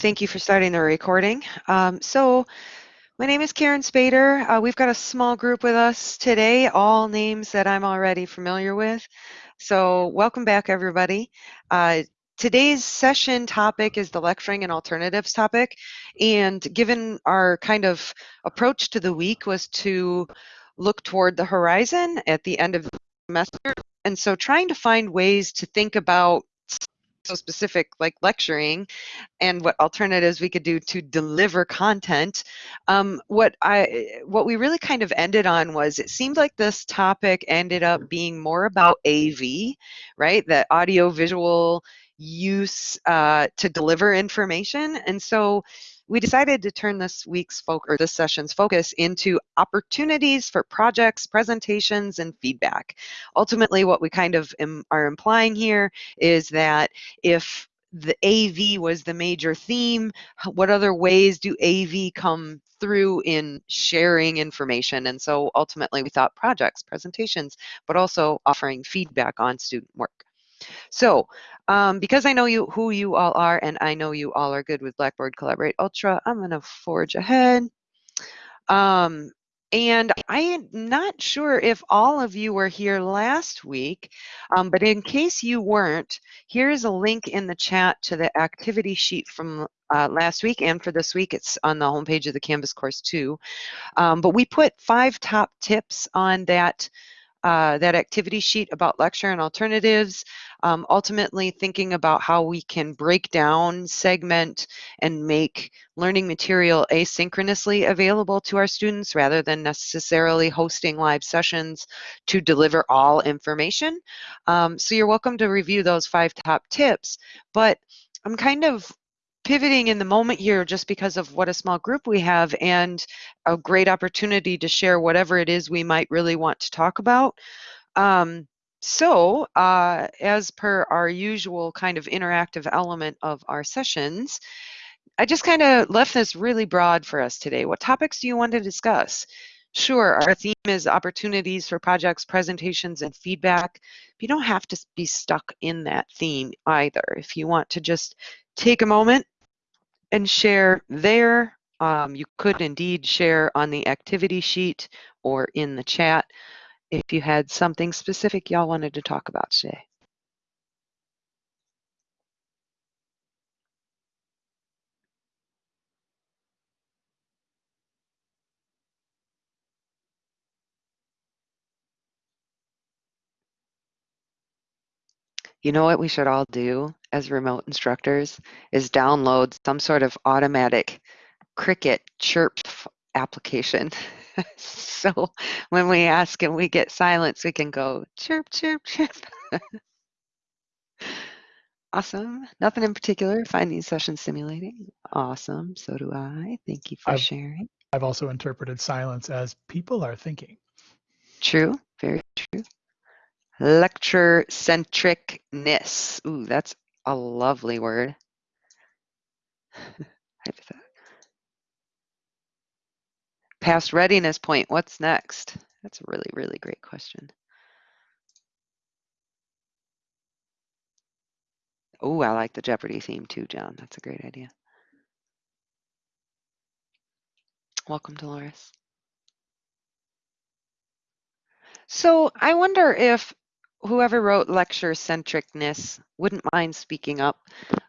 thank you for starting the recording. Um, so my name is Karen Spader. Uh, we've got a small group with us today, all names that I'm already familiar with. So welcome back, everybody. Uh, today's session topic is the lecturing and alternatives topic. And given our kind of approach to the week was to look toward the horizon at the end of the semester. And so trying to find ways to think about so specific like lecturing and what alternatives we could do to deliver content. Um, what i what we really kind of ended on was it seemed like this topic ended up being more about av right? The audio visual use uh, to deliver information. And so we decided to turn this week's focus or this session's focus into opportunities for projects, presentations, and feedback. Ultimately, what we kind of Im are implying here is that if the AV was the major theme, what other ways do AV come through in sharing information? And so ultimately we thought projects, presentations, but also offering feedback on student work. So um, because I know you who you all are and I know you all are good with Blackboard Collaborate Ultra, I'm going to forge ahead. Um, and I'm not sure if all of you were here last week, um, but in case you weren't, here's a link in the chat to the activity sheet from uh, last week and for this week. It's on the homepage of the Canvas course too. Um, but we put five top tips on that uh, that activity sheet about lecture and alternatives, um, ultimately thinking about how we can break down, segment, and make learning material asynchronously available to our students rather than necessarily hosting live sessions to deliver all information. Um, so you're welcome to review those five top tips, but I'm kind of pivoting in the moment here just because of what a small group we have and a great opportunity to share whatever it is we might really want to talk about. Um, so, uh, as per our usual kind of interactive element of our sessions, I just kind of left this really broad for us today. What topics do you want to discuss? Sure, our theme is opportunities for projects, presentations, and feedback. you don't have to be stuck in that theme either. If you want to just take a moment and share there. Um, you could indeed share on the activity sheet or in the chat if you had something specific y'all wanted to talk about today. You know what we should all do as remote instructors is download some sort of automatic Cricket chirp application. so when we ask and we get silence, we can go chirp, chirp, chirp. awesome. Nothing in particular. Find these sessions stimulating. Awesome. So do I. Thank you for I've, sharing. I've also interpreted silence as people are thinking. True. Very true. Lecture centricness. Ooh, that's a lovely word. Past readiness point, what's next? That's a really, really great question. Oh, I like the Jeopardy theme too, John. That's a great idea. Welcome, Dolores. So I wonder if whoever wrote lecture centricness wouldn't mind speaking up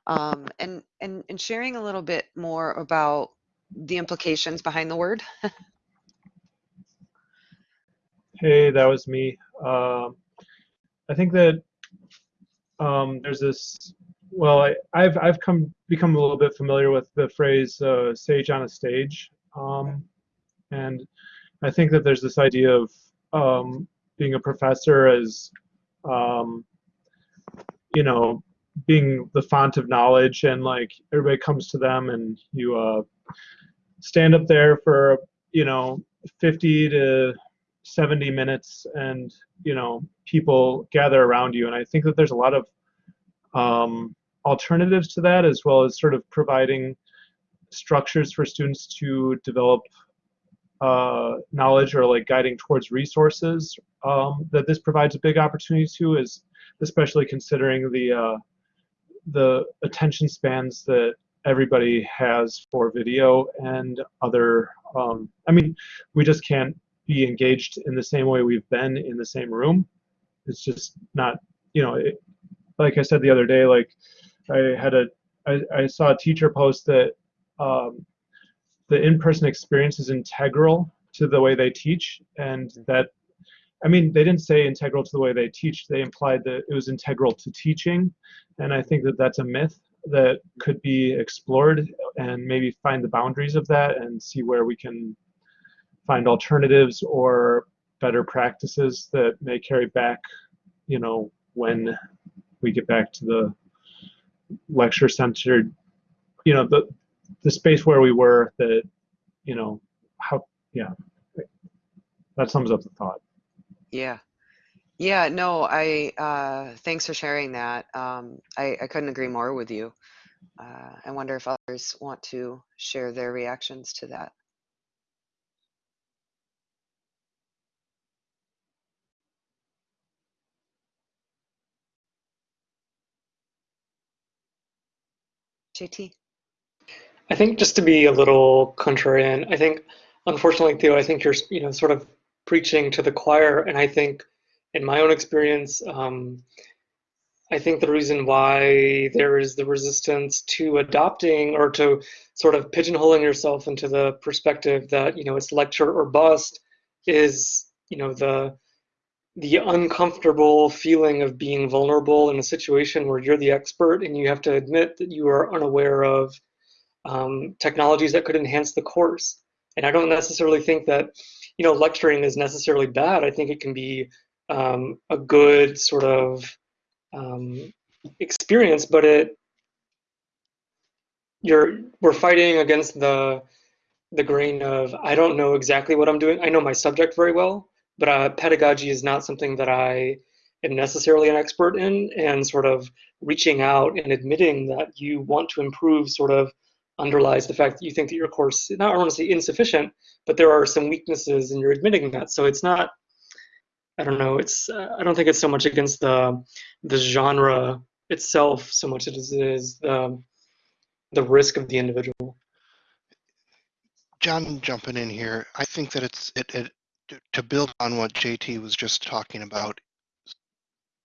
um, and, and, and sharing a little bit more about the implications behind the word. hey, that was me. Um, I think that um, there's this. Well, I, have I've come become a little bit familiar with the phrase uh, "sage on a stage," um, and I think that there's this idea of um, being a professor as um, you know, being the font of knowledge and like everybody comes to them and you uh, stand up there for, you know, 50 to 70 minutes and, you know, people gather around you. And I think that there's a lot of um, alternatives to that as well as sort of providing structures for students to develop uh, knowledge or like guiding towards resources um, that this provides a big opportunity to is especially considering the uh, the attention spans that everybody has for video and other. Um, I mean, we just can't be engaged in the same way we've been in the same room. It's just not, you know, it, like I said the other day, like I had a, I, I saw a teacher post that um, the in-person experience is integral to the way they teach, and that, I mean, they didn't say integral to the way they teach. They implied that it was integral to teaching, and I think that that's a myth that could be explored and maybe find the boundaries of that and see where we can find alternatives or better practices that may carry back, you know, when we get back to the lecture centered, you know, the the space where we were that, you know, how, yeah, that sums up the thought. Yeah. Yeah, no, I, uh, thanks for sharing that. Um, I, I couldn't agree more with you. Uh, I wonder if others want to share their reactions to that. JT. I think just to be a little contrarian, I think, unfortunately, Theo, I think you're, you know, sort of preaching to the choir, and I think, in my own experience, um, I think the reason why there is the resistance to adopting or to sort of pigeonholing yourself into the perspective that you know it's lecture or bust is you know the the uncomfortable feeling of being vulnerable in a situation where you're the expert and you have to admit that you are unaware of um, technologies that could enhance the course. And I don't necessarily think that, you know, lecturing is necessarily bad. I think it can be um, a good sort of um, experience, but it you're we're fighting against the the grain of I don't know exactly what I'm doing. I know my subject very well, but uh, pedagogy is not something that I am necessarily an expert in. And sort of reaching out and admitting that you want to improve sort of underlies the fact that you think that your course, not I want to say insufficient, but there are some weaknesses and you're admitting that. So it's not, I don't know, it's, uh, I don't think it's so much against the, the genre itself so much as it is the, the risk of the individual. John jumping in here, I think that it's it, it to build on what JT was just talking about.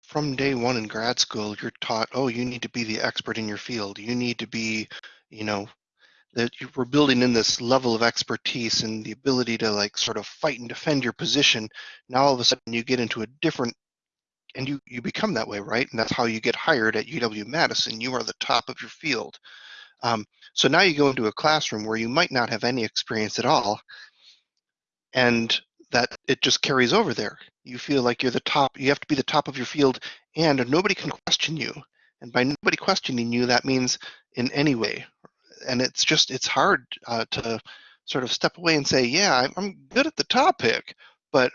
From day one in grad school, you're taught, oh, you need to be the expert in your field. You need to be, you know, that you were building in this level of expertise and the ability to like sort of fight and defend your position. Now all of a sudden you get into a different and you you become that way, right? And that's how you get hired at UW Madison. You are the top of your field. Um, so now you go into a classroom where you might not have any experience at all, and that it just carries over there. You feel like you're the top. You have to be the top of your field, and nobody can question you. And by nobody questioning you, that means in any way, and it's just it's hard uh, to sort of step away and say, yeah, I'm good at the topic, but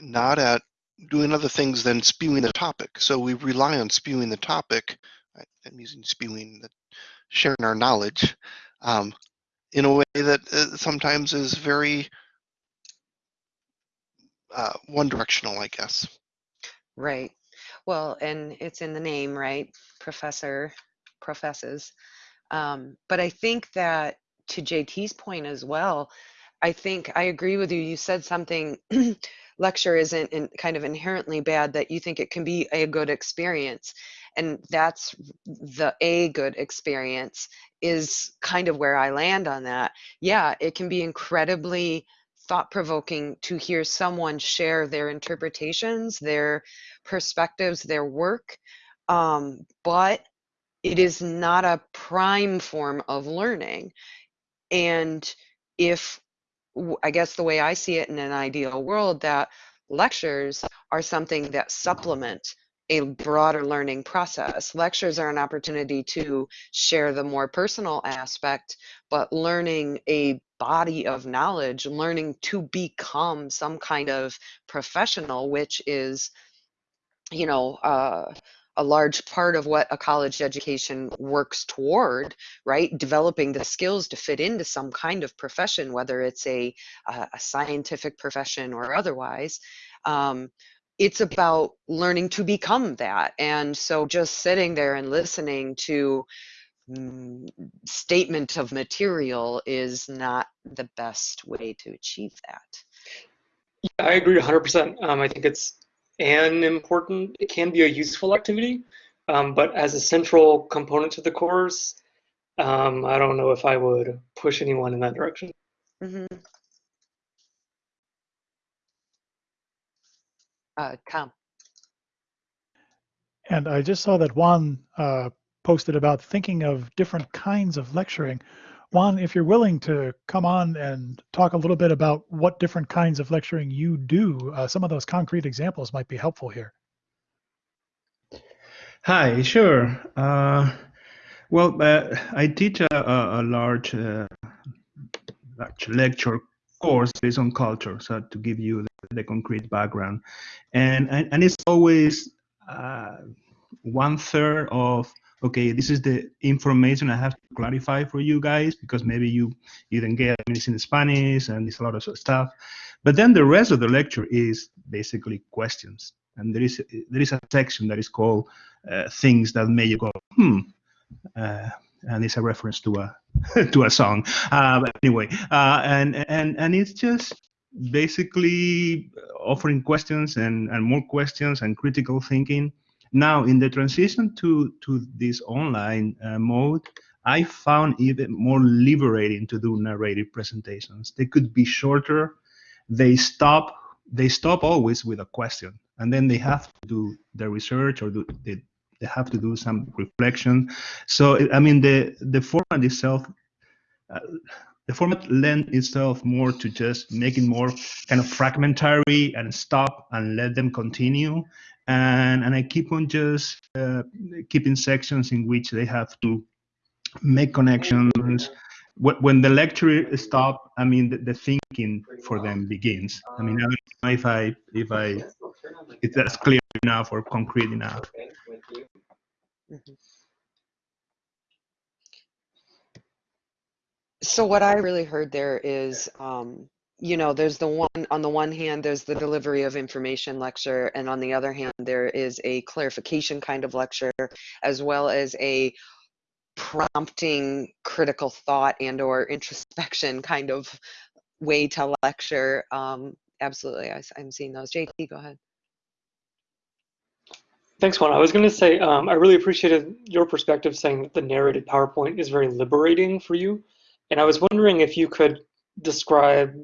not at doing other things than spewing the topic. So we rely on spewing the topic. I'm using spewing, sharing our knowledge um, in a way that uh, sometimes is very uh, one directional, I guess. Right. Well, and it's in the name, right? Professor professes. Um, but I think that to JT's point as well, I think I agree with you. You said something lecture isn't in, kind of inherently bad that you think it can be a good experience and that's the a good experience is kind of where i land on that yeah it can be incredibly thought provoking to hear someone share their interpretations their perspectives their work um, but it is not a prime form of learning. And if, I guess the way I see it in an ideal world, that lectures are something that supplement a broader learning process. Lectures are an opportunity to share the more personal aspect, but learning a body of knowledge, learning to become some kind of professional, which is, you know, uh, a large part of what a college education works toward, right? Developing the skills to fit into some kind of profession, whether it's a, a scientific profession or otherwise. Um, it's about learning to become that. And so just sitting there and listening to mm, statement of material is not the best way to achieve that. Yeah, I agree 100%. Um, I think it's an important, it can be a useful activity, um, but as a central component to the course, um, I don't know if I would push anyone in that direction. Mhm. Uh, Tom. And I just saw that Juan uh, posted about thinking of different kinds of lecturing. Juan, if you're willing to come on and talk a little bit about what different kinds of lecturing you do, uh, some of those concrete examples might be helpful here. Hi, sure. Uh, well, uh, I teach a, a, uh, large lecture course based on culture, so to give you the, the concrete background, and and, and it's always uh, one third of okay, this is the information I have to clarify for you guys because maybe you you didn't get I mean, it's in Spanish and it's a lot of stuff, but then the rest of the lecture is basically questions, and there is there is a section that is called uh, things that make you go hmm. Uh, and it's a reference to a to a song. Uh, anyway, uh, and and and it's just basically offering questions and and more questions and critical thinking. Now, in the transition to to this online uh, mode, I found even more liberating to do narrative presentations. They could be shorter. They stop. They stop always with a question, and then they have to do their research or do they, they have to do some reflection. So I mean, the the format itself, uh, the format lends itself more to just making more kind of fragmentary and stop and let them continue. And and I keep on just uh, keeping sections in which they have to make connections. When the lecture stops, I mean, the, the thinking for them begins. I mean, I don't know if I if I if that's clear enough or concrete enough. So what I really heard there is, um, you know, there's the one, on the one hand, there's the delivery of information lecture, and on the other hand, there is a clarification kind of lecture, as well as a prompting critical thought and or introspection kind of way to lecture. Um, absolutely, I, am seeing those. JT, go ahead. Thanks, Juan. I was going to say, um, I really appreciated your perspective saying that the narrated PowerPoint is very liberating for you. And I was wondering if you could describe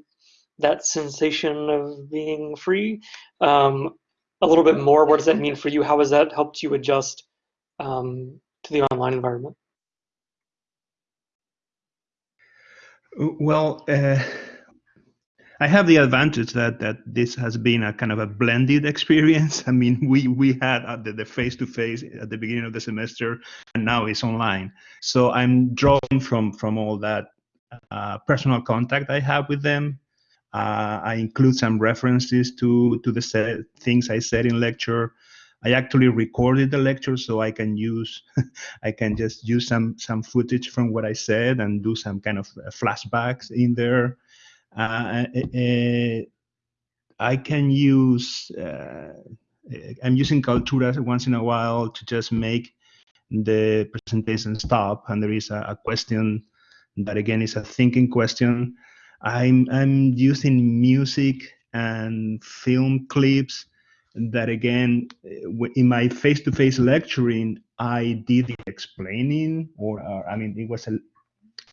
that sensation of being free um, a little bit more. What does that mean for you? How has that helped you adjust um, to the online environment? Well, uh, I have the advantage that that this has been a kind of a blended experience. I mean, we we had uh, the, the face-to-face at the beginning of the semester, and now it's online. So I'm drawing from from all that uh, personal contact I have with them. Uh, I include some references to to the set, things I said in lecture. I actually recorded the lecture so I can use, I can just use some some footage from what I said and do some kind of uh, flashbacks in there. Uh, uh, I can use, uh, I'm using Kaltura once in a while to just make the presentation stop and there is a, a question that again is a thinking question. I'm, I'm using music and film clips that again in my face-to-face lecturing i did the explaining or, i mean it was a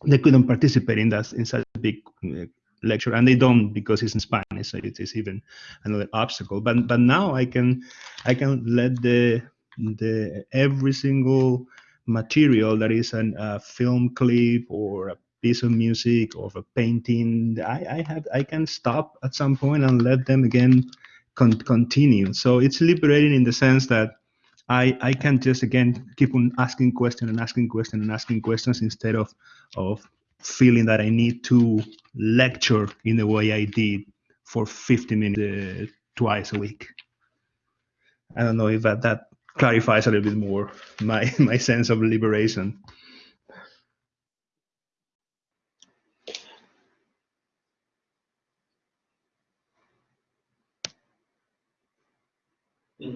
they couldn't participate in that in such a big uh, lecture and they don't because it's in spanish so it is even another obstacle. But but now i can i can let the the every single material that is an, a film clip or a piece of music or a painting i i have i can stop at some point and let them again con- continue. So it's liberating in the sense that I, I can just again keep on asking questions and asking questions and asking questions instead of of feeling that I need to lecture in the way I did for 50 minutes uh, twice a week. I don't know if that, that clarifies a little bit more my my sense of liberation.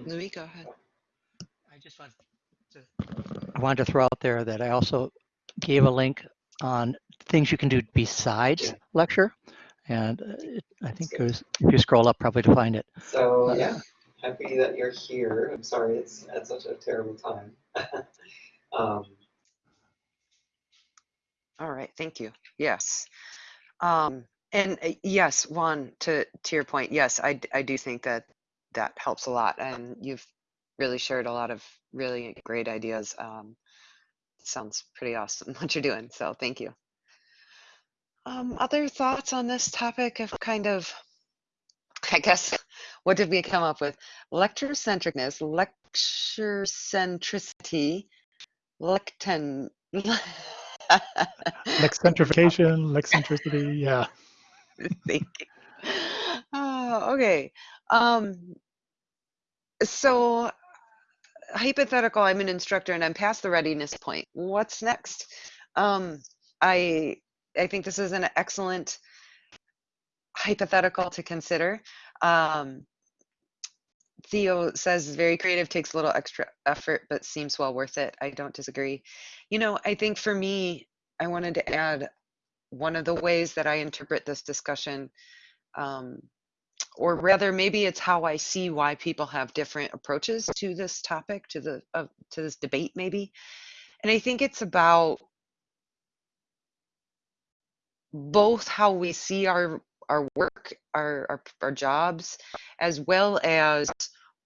Louis, go ahead. I just want to, I wanted to throw out there that I also gave a link on things you can do besides lecture. And uh, it, I think it was, if you scroll up probably to find it. So Uh, yeah, happy that you're here. I'm sorry it's at such a terrible time. um, All right, thank you. Yes. Um, and uh, yes, Juan, to, to your point, yes, I, I do think that that helps a lot. And you've really shared a lot of really great ideas. Um, sounds pretty awesome what you're doing. So thank you. Um, other thoughts on this topic of kind of, I guess, what did we come up with? Lecture centricness, lecture centricity, lectin. Lexcentrification, lexcentricity, yeah. Thank you. Oh, okay. Um, so hypothetical, I'm an instructor and I'm past the readiness point. What's next? Um, I I think this is an excellent hypothetical to consider. Um, Theo says very creative, takes a little extra effort, but seems well worth it. I don't disagree. You know, I think for me, I wanted to add one of the ways that I interpret this discussion, um, or rather, maybe it's how I see why people have different approaches to this topic, to the uh, to this debate, maybe. And I think it's about both how we see our our work, our, our our jobs, as well as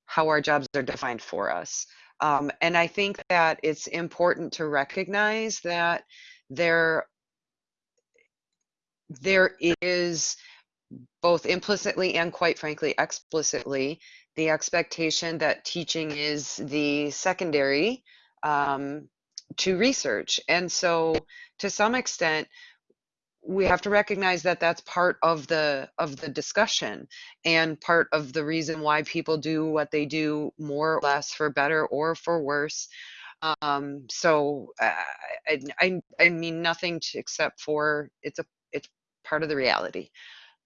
how our jobs are defined for us. Um, and I think that it's important to recognize that there there is both implicitly and quite frankly explicitly the expectation that teaching is the secondary um, to research. And so to some extent we have to recognize that that's part of the of the discussion and part of the reason why people do what they do more or less for better or for worse. Um so i i i, I mean nothing to, except for it's a it's part of the reality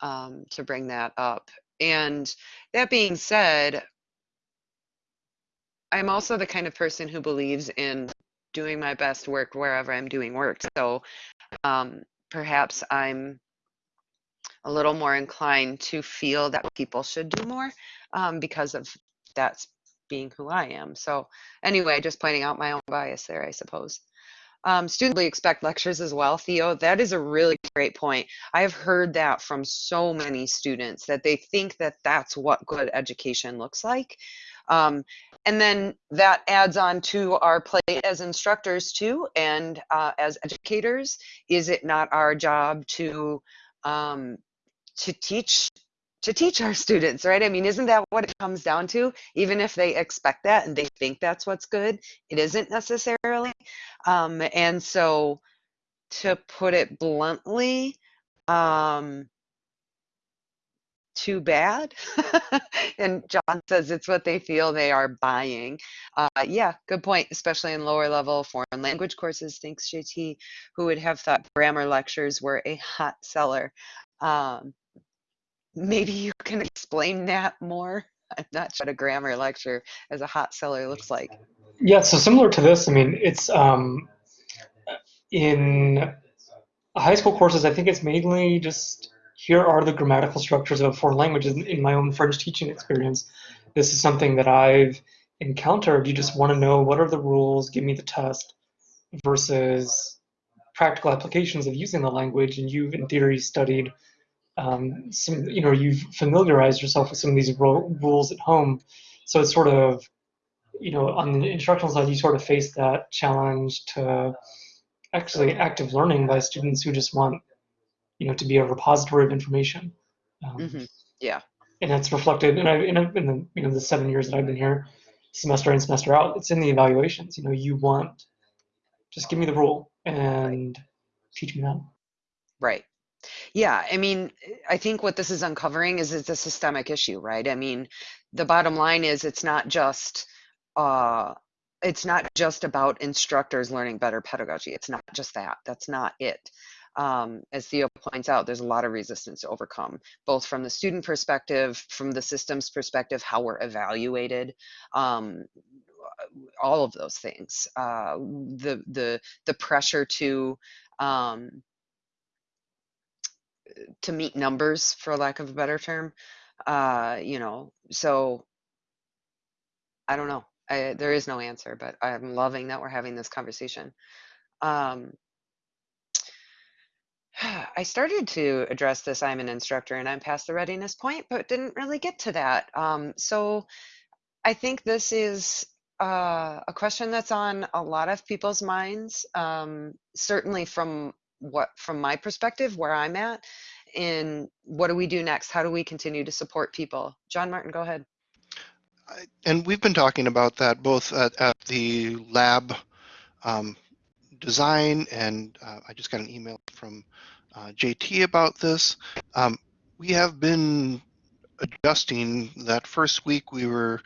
um to bring that up and that being said i'm also the kind of person who believes in doing my best work wherever i'm doing work so um perhaps I'm a little more inclined to feel that people should do more um, because of that's being who I am. So anyway, just pointing out my own bias there, I suppose. Um, students really expect lectures as well, Theo. That is a really great point. I have heard that from so many students that they think that that's what good education looks like. Um, and then that adds on to our plate as instructors too, and uh, as educators. Is it not our job to um, to teach to teach our students, right? I mean, isn't that what it comes down to? Even if they expect that and they think that's what's good, it isn't necessarily. Um, and so, to put it bluntly, um, too bad. and John says it's what they feel they are buying. Uh, yeah, good point, especially in lower level foreign language courses. Thanks, JT, who would have thought grammar lectures were a hot seller. Um, maybe you can explain that more. I'm not sure what a grammar lecture as a hot seller looks like. Yeah, so similar to this, I mean, it's um, in high school courses, I think it's mainly just here are the grammatical structures of foreign languages in, my own French teaching experience. This is something that I've encountered. You just want to know what are the rules, give me the test, versus practical applications of using the language. And you've, in theory, studied um, some, you know, you've familiarized yourself with some of these rules at home. So it's sort of, you know, on the instructional side, you sort of face that challenge to actually active learning by students who just want you know, to be a repository of information. Um, hmm Yeah. And that's reflected, and I, in, a, in the you know the seven years that I've been here, semester in semester out, it's in the evaluations. You know, you want just give me the rule and teach me that. Right. Yeah, I mean, I think what this is uncovering is it's a systemic issue, right? I mean, the bottom line is it's not just uh it's not just about instructors learning better pedagogy. It's not just that. That's not it. Um, as Theo points out, there's a lot of resistance to overcome, both from the student perspective, from the systems perspective, how we're evaluated, um, all of those things. Uh, the the the pressure to um, to meet numbers, for lack of a better term. Uh, you know, so I don't know. I, there is no answer, but I'm loving that we're having this conversation. Um, I started to address this. I'm an instructor and I'm past the readiness point, but didn't really get to that. Um, so I think this is uh, a question that's on a lot of people's minds. Um, certainly from what, from my perspective, where I'm at, in what do we do next? How do we continue to support people? John Martin, go ahead. And we've been talking about that both at, at the lab um, design, and uh, I just got an email from uh, JT about this. Um, we have been adjusting that first week we were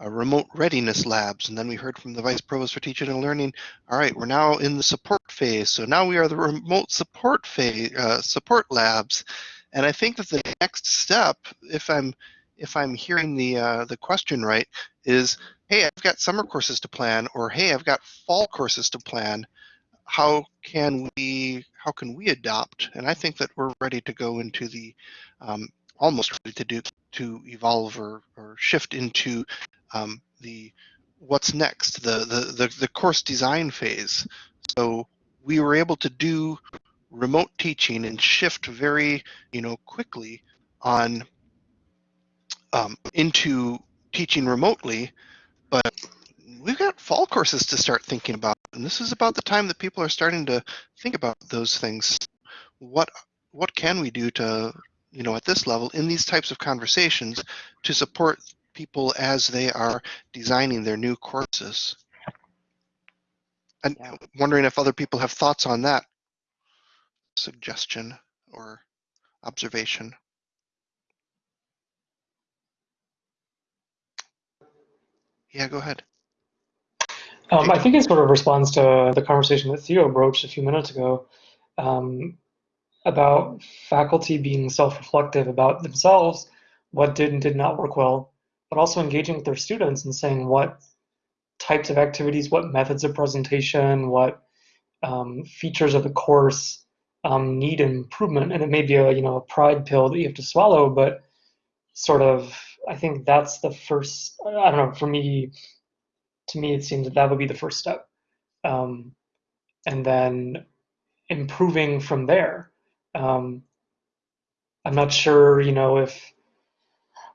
uh, remote readiness labs, and then we heard from the vice provost for teaching and learning. All right, we're now in the support phase, so now we are the remote support phase, uh, support labs, and I think that the next step, if I'm if I'm hearing the uh, the question right, is hey, I've got summer courses to plan, or hey, I've got fall courses to plan. How can we how can we adopt? And I think that we're ready to go into the um, almost ready to do to evolve or, or shift into um, the what's next, the, the the the course design phase. So we were able to do remote teaching and shift very you know quickly on um, into teaching remotely, but we've got fall courses to start thinking about, and this is about the time that people are starting to think about those things. What what can we do to, you know, at this level in these types of conversations to support people as they are designing their new courses? And Yeah. wondering if other people have thoughts on that suggestion or observation. Yeah, go ahead. Um, I think it sort of responds to the conversation that Theo broached a few minutes ago um, about faculty being self-reflective about themselves, what did and did not work well, but also engaging with their students and saying what types of activities, what methods of presentation, what um, features of the course um, need improvement. And it may be a you know a pride pill that you have to swallow, but sort of I think that's the first. I don't know. For me, to me, it seems that that would be the first step, um, and then improving from there. Um, I'm not sure, you know, if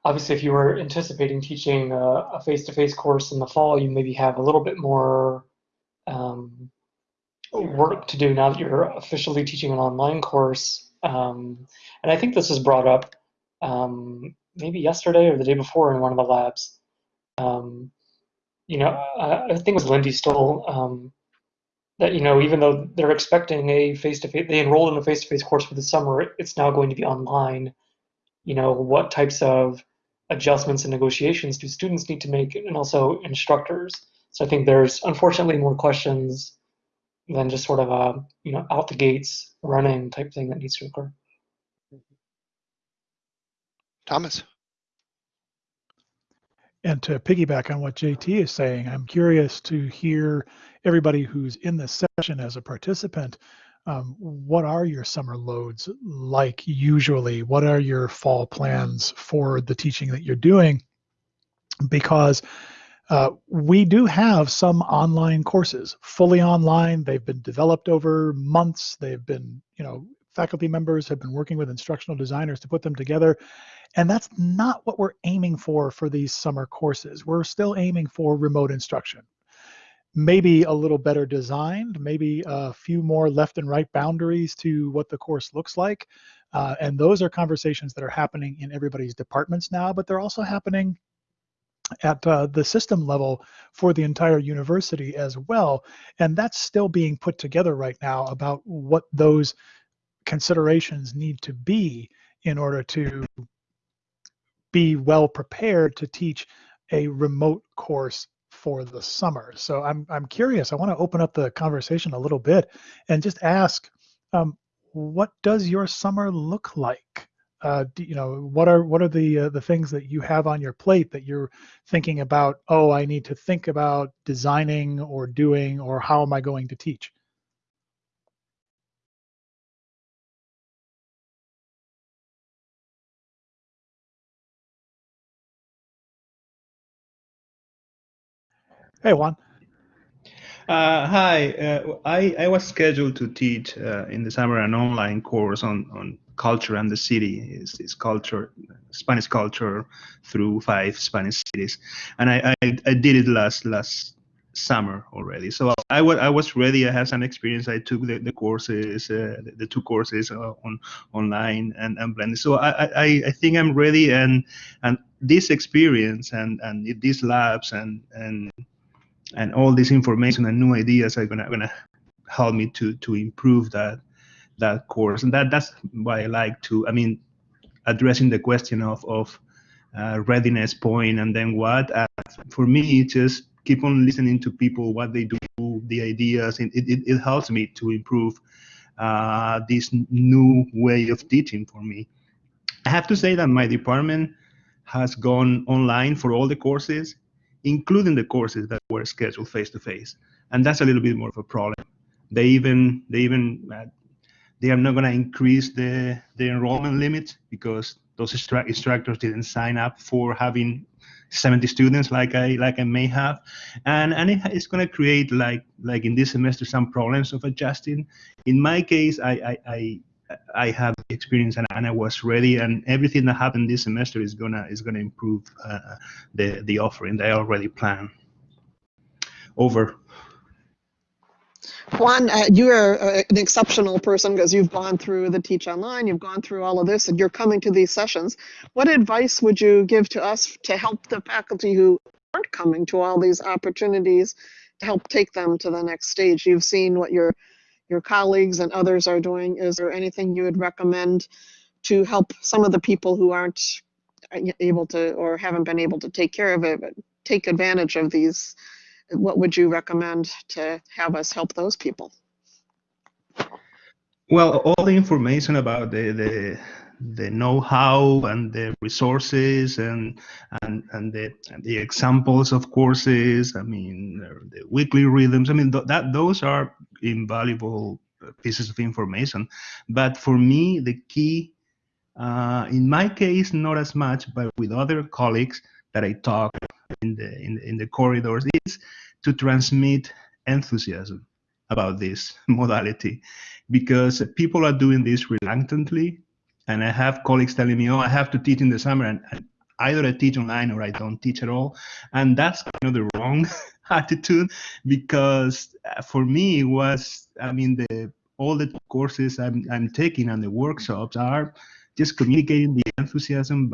obviously if you were anticipating teaching a, a face-to-face course in the fall, you maybe have a little bit more um, work to do now that you're officially teaching an online course. Um, and I think this was brought up um, maybe yesterday or the day before in one of the labs. Um, you know, I, I think it was Lindy Stoll um, that you know even though they're expecting a face-to-face, they enrolled in a face-to-face course for the summer. It's now going to be online. You know, what types of adjustments and negotiations do students need to make, and also instructors. So I think there's unfortunately more questions than just sort of a you know out the gates running type thing that needs to occur. Thomas. And to piggyback on what JT is saying, I'm curious to hear everybody who's in this session as a participant. Um, what are your summer loads like usually? What are your fall plans for the teaching that you're doing? Because uh, we do have some online courses, fully online. They've been developed over months. They've been, you know, faculty members have been working with instructional designers to put them together. And that's not what we're aiming for for these summer courses. We're still aiming for remote instruction. Maybe a little better designed, maybe a few more left and right boundaries to what the course looks like. Uh, and those are conversations that are happening in everybody's departments now, but they're also happening at uh, the system level for the entire university as well. And that's still being put together right now about what those considerations need to be in order to be well prepared to teach a remote course for the summer. So I'm, I'm curious, I want to open up the conversation a little bit and just ask, um, what does your summer look like? uh, do, you know, what are what are the uh, the things that you have on your plate that you're thinking about? Oh, I need to think about designing or doing, or how am I going to teach? Hey, Juan. Uh, hi, uh, I, I was scheduled to teach uh, in the summer an online course on, on culture and the city. It's, it's culture, Spanish culture through five Spanish cities, and I, I, I did it last last summer already. So I, I was ready. I had some experience. I took the, the courses, uh, the, the two courses uh, on online and, and blended. So I, I, I think I'm ready. And and this experience and and these labs and and and all this information and new ideas are gonna gonna help me to to improve that that course. And that that's why I like to. I mean, addressing the question of of uh, readiness point and then what. Uh, for me, just keep on listening to people, what they do, the ideas. It it, it helps me to improve uh, this new way of teaching for me. I have to say that my department has gone online for all the courses, including the courses that were scheduled face to face, and that's a little bit more of a problem. They even they even uh, they are not going to increase the the enrollment limit because those instru- instructors didn't sign up for having 70 students like I like I may have, and and it, it's going to create like like in this semester some problems of adjusting. In my case, I I, I I have experience and, and I was ready, and everything that happened this semester is gonna is gonna improve uh, the the offering that I already planned. Over. Juan, uh, you are uh, an exceptional person because you've gone through the Teach Online, you've gone through all of this, and you're coming to these sessions. What advice would you give to us to help the faculty who aren't coming to all these opportunities to help take them to the next stage? You've seen what your your colleagues and others are doing. Is there anything you would recommend to help some of the people who aren't uh, able to or haven't been able to take care of it, but take advantage of these? What would you recommend to have us help those people? Well, all the information about the the, the know-how and the resources and and and the and the examples of courses. I mean, the weekly rhythms. I mean, th- that those are invaluable pieces of information. But for me, the key, uh, in my case, not as much, but with other colleagues that I talk in the in, in the corridors, is to transmit enthusiasm about this modality because people are doing this reluctantly and i have colleagues telling me oh i have to teach in the summer. And, and either i teach online or i don't teach at all. And that's kind of the wrong attitude because uh, for me it was i mean the all the courses I'm, I'm taking and the workshops are just communicating the enthusiasm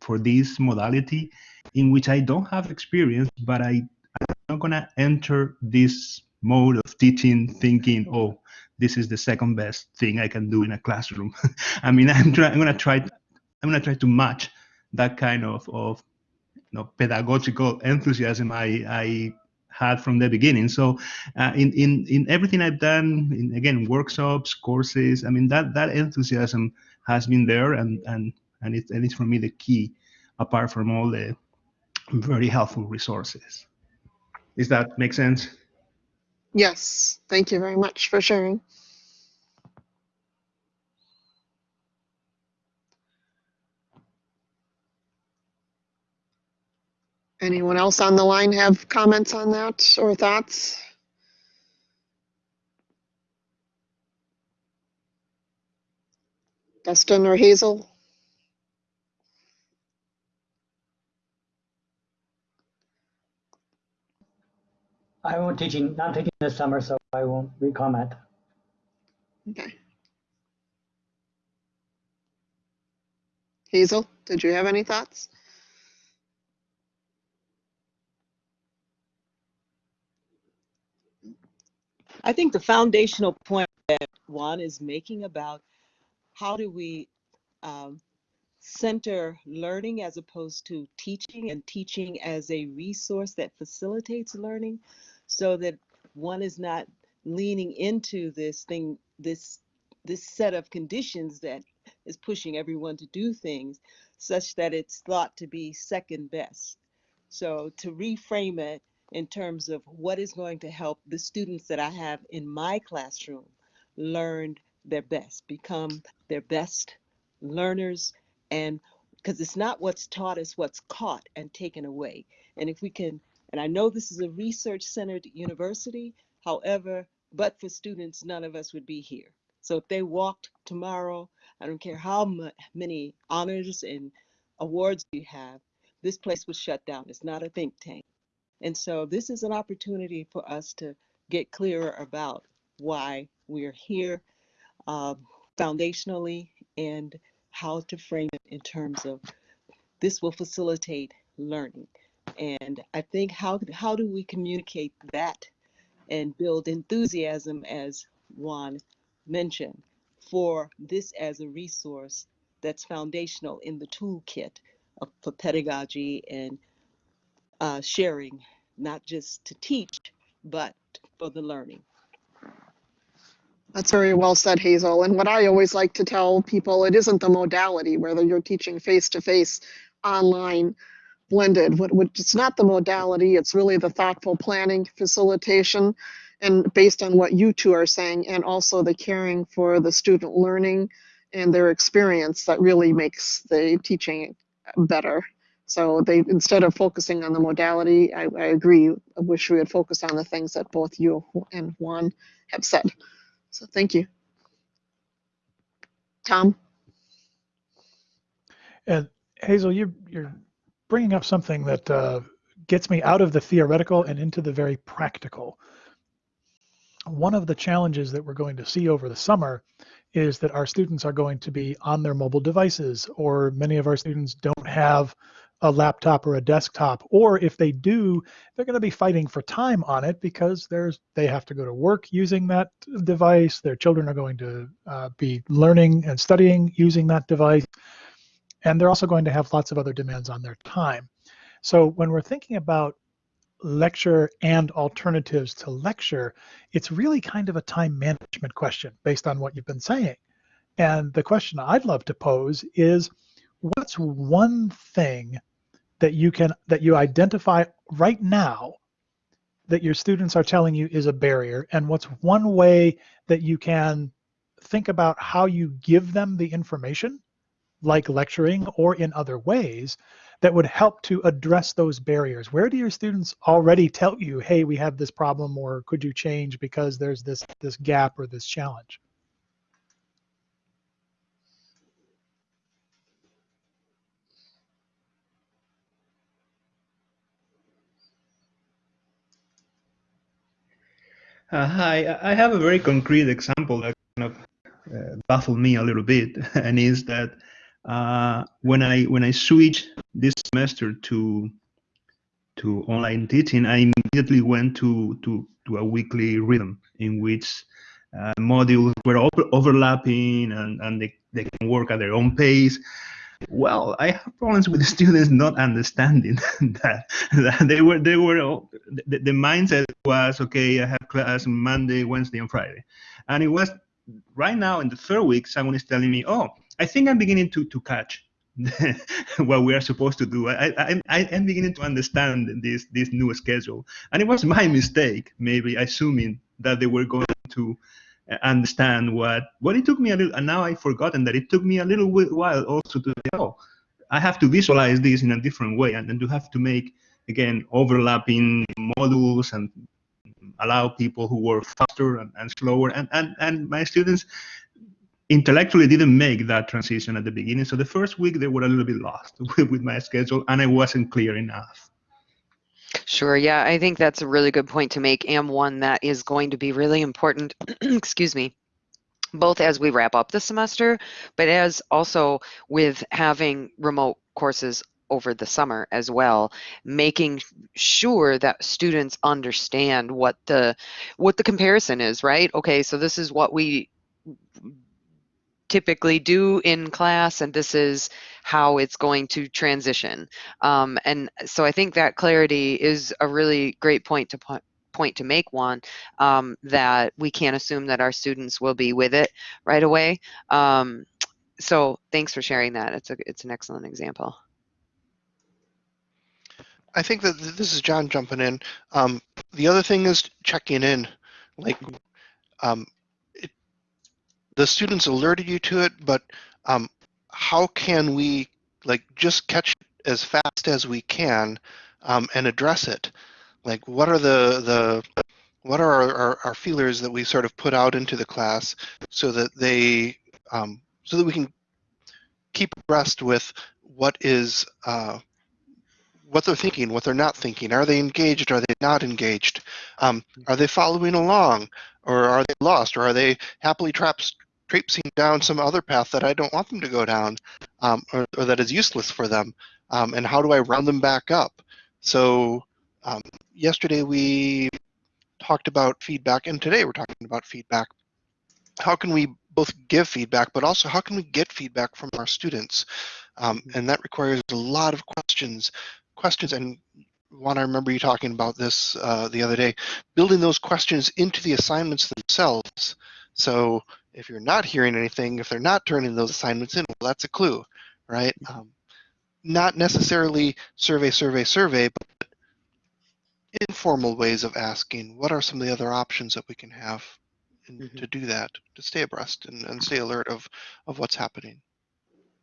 for this modality in which i don't have experience but i i'm not going to enter this mode of teaching thinking oh this is the second best thing I can do in a classroom. I mean, I'm, try, I'm gonna try, I'm gonna try to match that kind of of you know, pedagogical enthusiasm I, I had from the beginning. So uh, in in in everything I've done, in again workshops, courses, I mean that that enthusiasm has been there, and and and and it's for me the key, apart from all the very helpful resources. Does that make sense? Yes, thank you very much for sharing. Anyone else on the line have comments on that or thoughts? Dustin or Hazel? I won't teaching, not teaching this summer, so I won't re-comment. Okay. Hazel, did you have any thoughts? I think the foundational point that Juan is making about how do we um, center learning as opposed to teaching and teaching as a resource that facilitates learning so that one is not leaning into this thing, this this set of conditions that is pushing everyone to do things such that it's thought to be second best. So to reframe it in terms of what is going to help the students that I have in my classroom learn their best, become their best learners, and because it's not what's taught, it's what's caught and taken away. And if we can, and I know this is a research centered university, however, but for students, none of us would be here. So if they walked tomorrow, I don't care how many honors and awards you have, this place was shut down. It's not a think tank. And so this is an opportunity for us to get clearer about why we're here um, foundationally and how to frame it in terms of this will facilitate learning. And I think how how do we communicate that and build enthusiasm as Juan mentioned for this as a resource that's foundational in the toolkit of, for pedagogy and uh, sharing, not just to teach, but for the learning. That's very well said, Hazel. And what I always like to tell people, it isn't the modality, whether you're teaching face to face, online, blended. What, what, it's not the modality, it's really the thoughtful planning, facilitation, and based on what you two are saying, and also the caring for the student learning and their experience that really makes the teaching better. So they instead of focusing on the modality, I, I agree. I wish we had focused on the things that both you and Juan have said. So thank you. Tom? And Hazel, you, you're bringing up something that uh, gets me out of the theoretical and into the very practical. One of the challenges that we're going to see over the summer is that our students are going to be on their mobile devices, or many of our students don't have a laptop or a desktop, or if they do, they're going to be fighting for time on it because there's they have to go to work using that device. Their children are going to uh, be learning and studying using that device, and they're also going to have lots of other demands on their time. So when we're thinking about lecture and alternatives to lecture, it's really kind of a time management question based on what you've been saying. And the question I'd love to pose is what's one thing that you can that you identify right now that your students are telling you is a barrier and what's one way that you can think about how you give them the information like lecturing or in other ways that would help to address those barriers? Where do your students already tell you hey we have this problem or could you change because there's this this gap or this challenge Uh, hi, I have a very concrete example that kind of uh, baffled me a little bit, and is that uh, when I when I switched this semester to to online teaching, I immediately went to to, to a weekly rhythm in which uh, modules were over overlapping and, and they, they can work at their own pace. Well, I have problems with students not understanding that, that they were they were the, the mindset was okay. I have class Monday, Wednesday, and Friday, and it was right now in the third week. Someone is telling me, "Oh, I think I'm beginning to to catch what we are supposed to do. I, I, I am beginning to understand this this new schedule, and it was my mistake, maybe assuming that they were going to understand what what it took me a little and now i've forgotten that it took me a little while also to say oh i have to visualize this in a different way and then to have to make again overlapping modules and allow people who work faster and, and slower and, and and my students intellectually didn't make that transition at the beginning. So the first week they were a little bit lost with my schedule and i wasn't clear enough Sure. Yeah, I think that's a really good point to make, and one that is going to be really important. excuse me both as we wrap up the semester, but as also with having remote courses over the summer as well making sure that students understand what the what the comparison is right okay so this is what we typically do in class and this is how it's going to transition um, and so i think that clarity is a really great point to point point to make one um, that we can't assume that our students will be with it right away um, so thanks for sharing that. It's a it's an excellent example. I think that this is John jumping in. Um, the other thing is checking in. Like, um, the students alerted you to it, but um, how can we like just catch as fast as we can um, and address it? Like, what are the the what are our, our, our feelers that we sort of put out into the class so that they um, so that we can keep abreast with what is uh, what they're thinking, what they're not thinking. Are they engaged? Are they not engaged? Um, are they following along, or are they lost, or are they happily traps, traipsing down some other path that I don't want them to go down, um, or, or, that is useless for them? Um, and how do I round them back up? So um, yesterday we talked about feedback, and today we're talking about feedback. How can we both give feedback, but also how can we get feedback from our students? Um, and that requires a lot of questions questions and Juan, I remember you talking about this uh, the other day, building those questions into the assignments themselves. So if you're not hearing anything, if they're not turning those assignments in, well, that's a clue, right? Um, not necessarily survey, survey, survey, but informal ways of asking, what are some of the other options that we can have in, mm -hmm. to do that, to stay abreast and, and stay alert of, of what's happening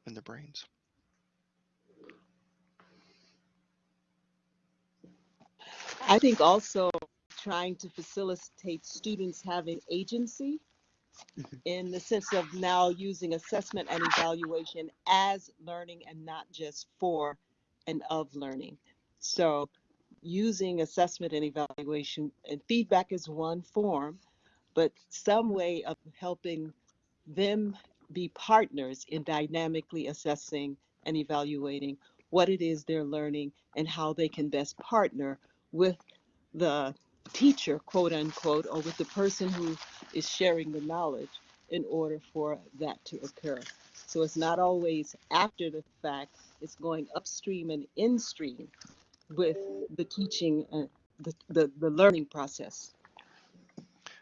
in their brains. I think also trying to facilitate students having agency mm-hmm. in the sense of now using assessment and evaluation as learning and not just for and of learning. So using assessment and evaluation and feedback is one form, but some way of helping them be partners in dynamically assessing and evaluating what it is they're learning and how they can best partner with the teacher, quote unquote, or with the person who is sharing the knowledge in order for that to occur. So it's not always after the fact, it's going upstream and instream with the teaching and the, the, the learning process.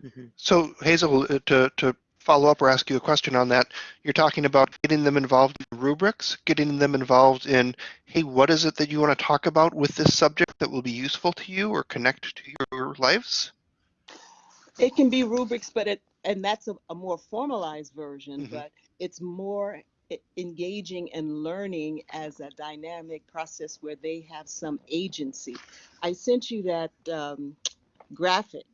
Mm-hmm. So Hazel, uh, to, to follow up or ask you a question on that. You're talking about getting them involved in rubrics, getting them involved in, hey, what is it that you want to talk about with this subject that will be useful to you or connect to your lives? It can be rubrics, but it and that's a, a more formalized version, mm -hmm. but it's more engaging and learning as a dynamic process where they have some agency. I sent you that um, graphic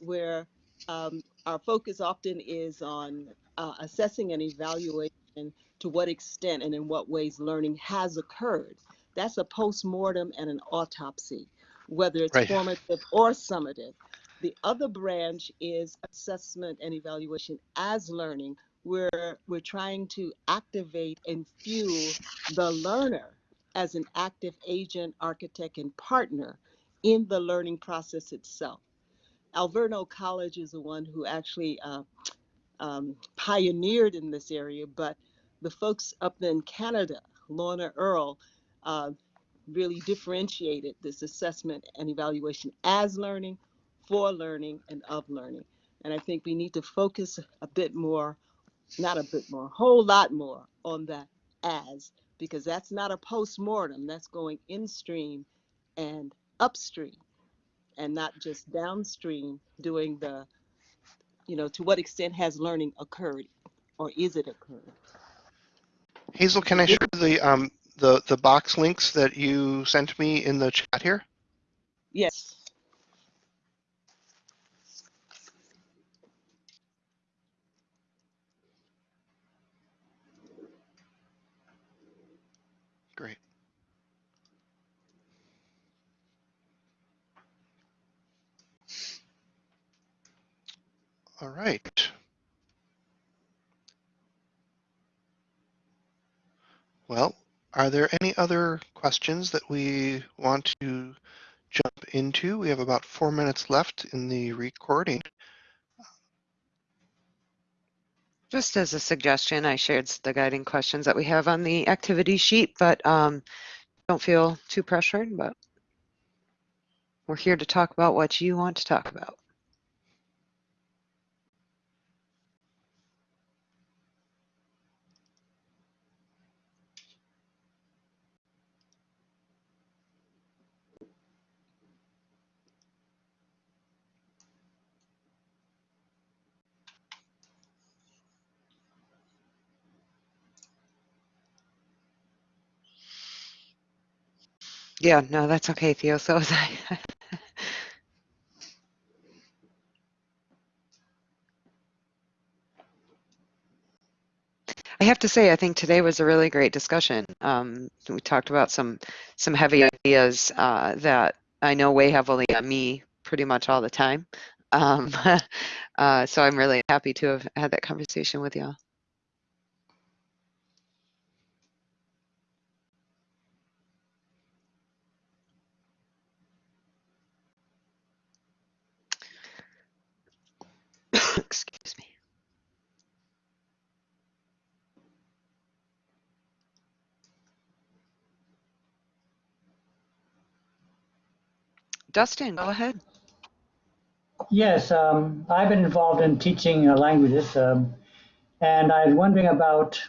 where um, our focus often is on uh, assessing and evaluation to what extent and in what ways learning has occurred. That's a post-mortem and an autopsy, whether it's right. formative or summative. The other branch is assessment and evaluation as learning, where we're trying to activate and fuel the learner as an active agent, architect, and partner in the learning process itself. Alverno College is the one who actually uh, um, pioneered in this area, but the folks up in Canada, Lorna Earl, uh, really differentiated this assessment and evaluation as learning, for learning, and of learning. And I think we need to focus a bit more, not a bit more, a whole lot more on that as, because that's not a post-mortem, that's going in stream and upstream and not just downstream doing the, you know, to what extent has learning occurred or is it occurring? Hazel, can I share the um, the the box links that you sent me in the chat here? Yes. Great. All right. Well, are there any other questions that we want to jump into? We have about four minutes left in the recording. Just as a suggestion, I shared the guiding questions that we have on the activity sheet, but um, don't feel too pressured, but we're here to talk about what you want to talk about. Yeah, no, that's okay, Theo. So was I. I have to say, I think today was a really great discussion. Um, we talked about some some heavy ideas uh, that I know weigh heavily on me pretty much all the time. Um, uh, so I'm really happy to have had that conversation with you. Excuse me. Dustin, go ahead. Yes, um, I've been involved in teaching uh, languages, um, and I was wondering about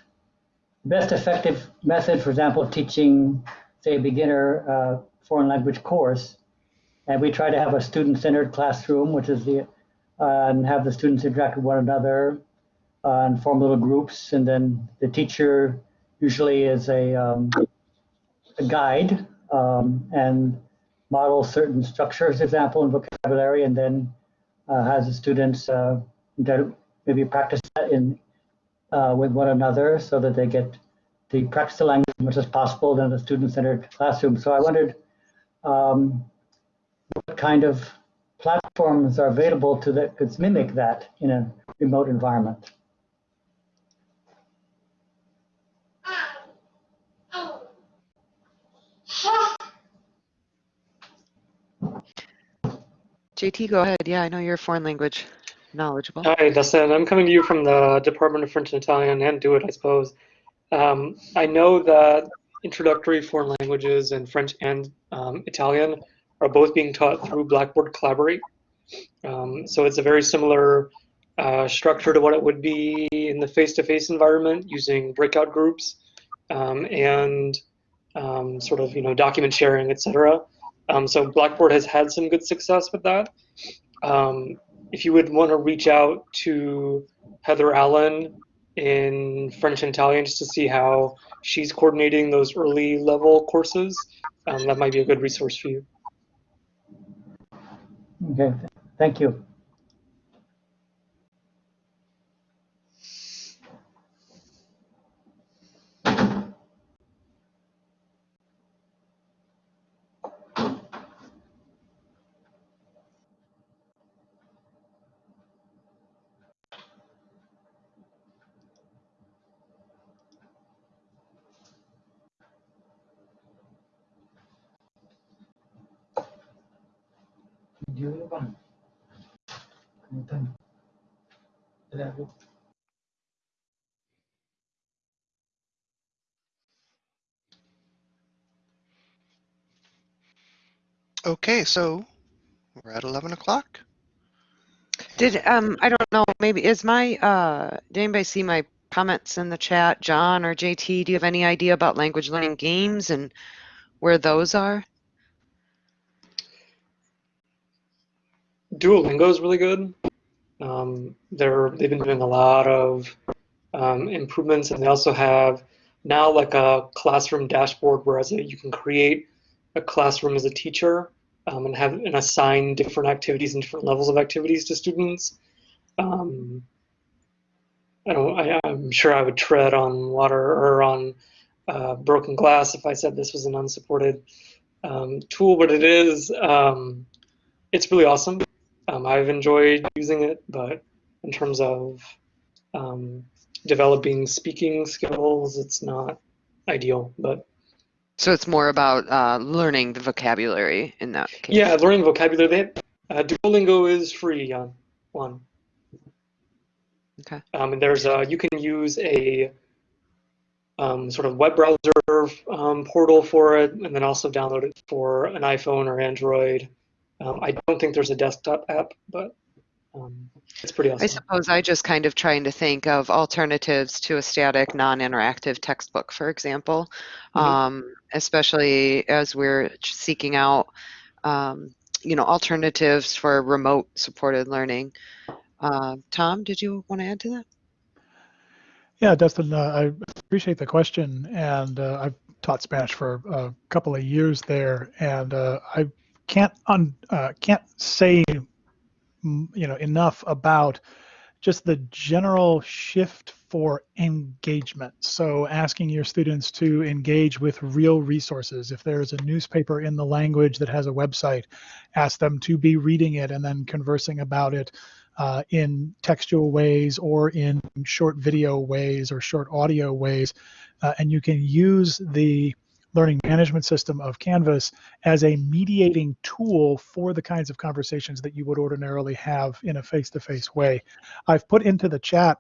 best effective method, for example, teaching, say, a beginner uh, foreign language course. And we try to have a student-centered classroom, which is the, uh, and have the students interact with one another uh, and form little groups. And then the teacher usually is a, um, a guide um, and models certain structures, example, and vocabulary, and then uh, has the students uh, maybe practice that in uh, with one another so that they get to practice the language as much as possible in a student-centered classroom. So I wondered um, what kind of platforms are available to that could mimic that in a remote environment. JT, go ahead. Yeah, I know you're foreign language knowledgeable. Hi, Dustin. I'm coming to you from the Department of French and Italian, and do it, I suppose. Um, I know that introductory foreign languages and French and um, Italian are both being taught through Blackboard Collaborate. Um, so it's a very similar uh, structure to what it would be in the face-to-face -face environment using breakout groups um, and um, sort of you know document sharing, etc. Um, so Blackboard has had some good success with that. Um, if you would want to reach out to Heather Allen in French and Italian just to see how she's coordinating those early level courses, um, that might be a good resource for you. Okay, thank you. Okay, so we're at 11 o'clock. Did um I don't know maybe is my uh did anybody see my comments in the chat John or JT do you have any idea about language learning games and where those are? Duolingo is really good. Um, they're they've been doing a lot of um, improvements, and they also have now like a classroom dashboard, whereas you can create a classroom as a teacher um, and have and assign different activities and different levels of activities to students. Um, I don't. I, am sure I would tread on water or on uh, broken glass if I said this was an unsupported um, tool, but it is. Um, it's really awesome. Um, I've enjoyed using it, but in terms of um, developing speaking skills, it's not ideal. But so it's more about uh, learning the vocabulary in that case. Yeah, learning vocabulary. They, uh, Duolingo is free on one. Okay. Um, and there's a you can use a um, sort of web browser um, portal for it, and then also download it for an iPhone or Android. Um, I don't think there's a desktop app, but um, it's pretty awesome. I suppose I just kind of trying to think of alternatives to a static, non-interactive textbook, for example, Mhm. um, especially as we're seeking out, um, you know, alternatives for remote supported learning. Uh, Tom, did you want to add to that? Yeah, Dustin, uh, I appreciate the question, and uh, I've taught Spanish for a couple of years there, and uh, I can't un, uh, can't say you know enough about just the general shift for engagement. So asking your students to engage with real resources. If there's a newspaper in the language that has a website, ask them to be reading it and then conversing about it uh, in textual ways or in short video ways or short audio ways. Uh, and you can use the learning management system of Canvas as a mediating tool for the kinds of conversations that you would ordinarily have in a face-to-face way. I've put into the chat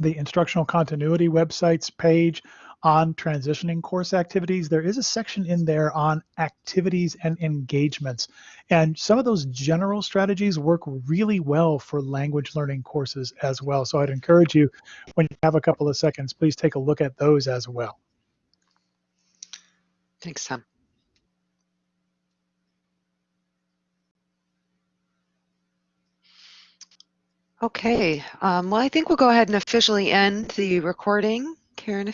the instructional continuity websites page on transitioning course activities. There is a section in there on activities and engagements. And some of those general strategies work really well for language learning courses as well. So I'd encourage you, when you have a couple of seconds, please take a look at those as well. Thanks, Tom. Okay, um, well, I think we'll go ahead and officially end the recording. Karen, if